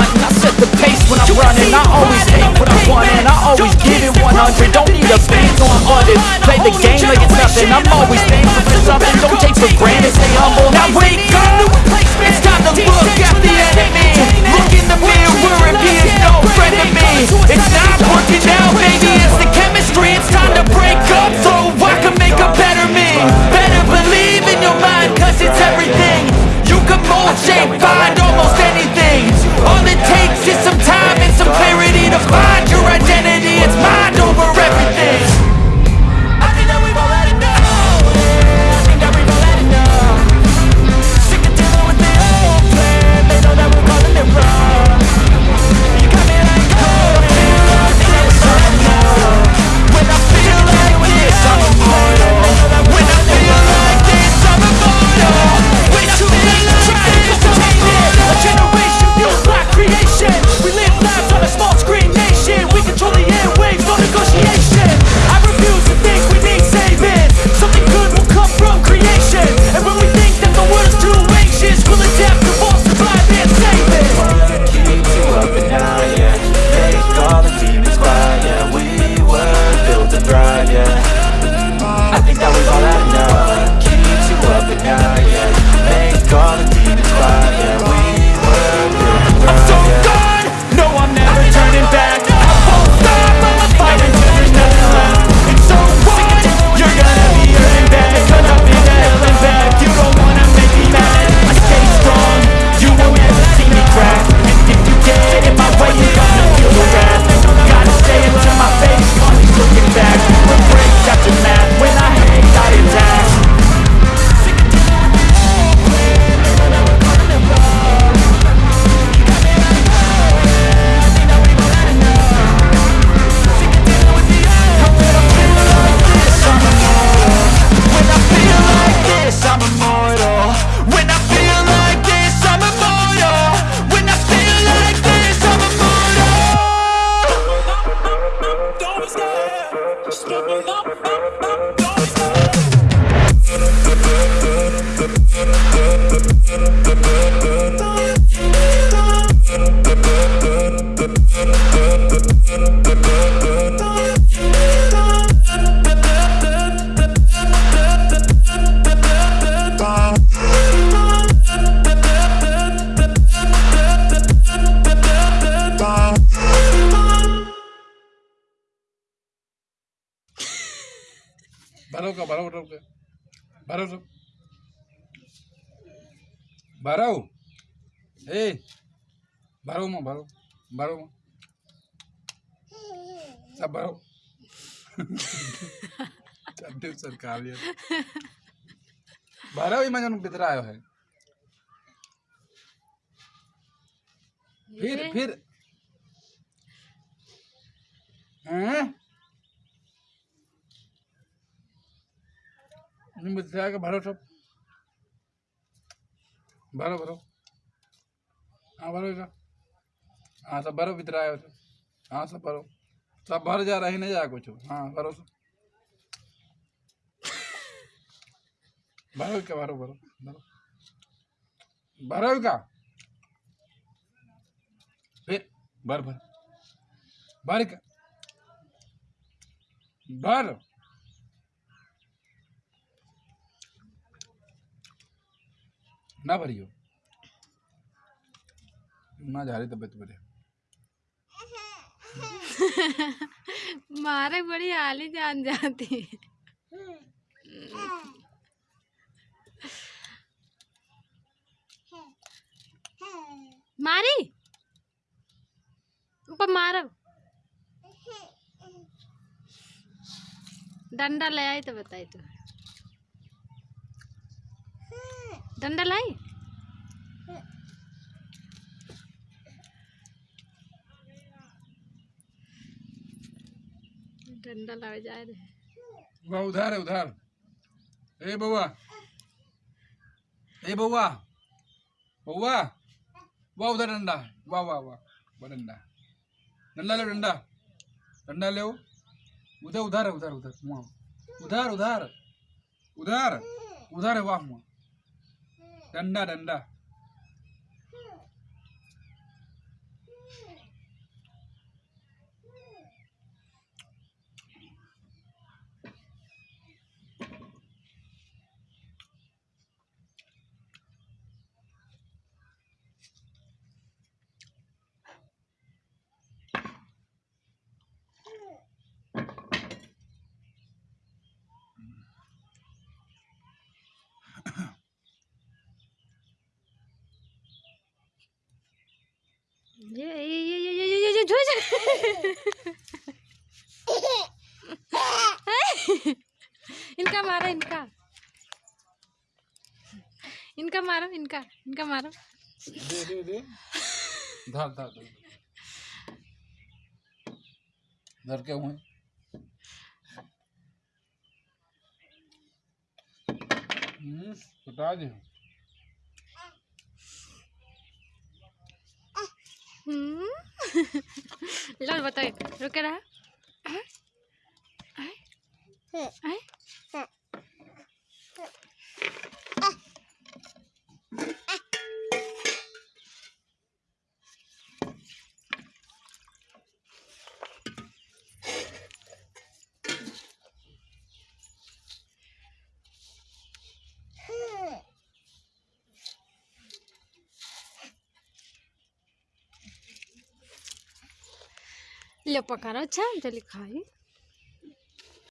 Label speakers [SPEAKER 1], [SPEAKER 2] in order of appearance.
[SPEAKER 1] I set the pace when I'm running. I always hate what I want and I always give it 100 Don't need a bank on others. Play the game like it's nothing. I'm always thankful for something. Don't take for granted, stay humble. Now wake up! It's time to look at the enemy. Look in the mirror if he no friend to me. It's not
[SPEAKER 2] Don't
[SPEAKER 3] भरो का भरो भरो का। भरो सब भरो ए भरो में भरो भरो में सब भरो सरकार भरो ही मैं भीतर आयो है।
[SPEAKER 4] फिर
[SPEAKER 3] फिर। हैं? आके भरो सब। भरो भरो। हाँ भरो हाँ सब भरो, भीतर आयो हाँ सब भरो। सब भर जा रही नहीं जा कुछ। हाँ भरो सब। भरो क्या, भरो भरो भरो। भरो का फिर भर भर। भर का भर। ना भरियो ना जा रही तबियत मेरे।
[SPEAKER 4] मारे बड़ी हाली जान जाती। मारी। ऊपर मारो। डंडा ले आई तो बताई तो। डंडा लाई? डंडा लावे जाए रे
[SPEAKER 3] वह उधार है, उधार। ए बउआ ए बउआ बउआ वाह उधर डंडा। वाह वाह वाह वाह डंडा। डंडा ले, डंडा। डंडा ले उधर उधर है, उधर उधर। वहाँ उधर उधर। उधर। उधर है, वाह वहाँ डंडा डंडा।
[SPEAKER 4] इनका मारो इनका इनका मारो।
[SPEAKER 3] दे दे दे। धर धर धर। के हुए हम्म दे।
[SPEAKER 4] हम्म। लो बताइए रुके रहा। हैं? हैं? ¿Y la pacaracha? Ya le cae.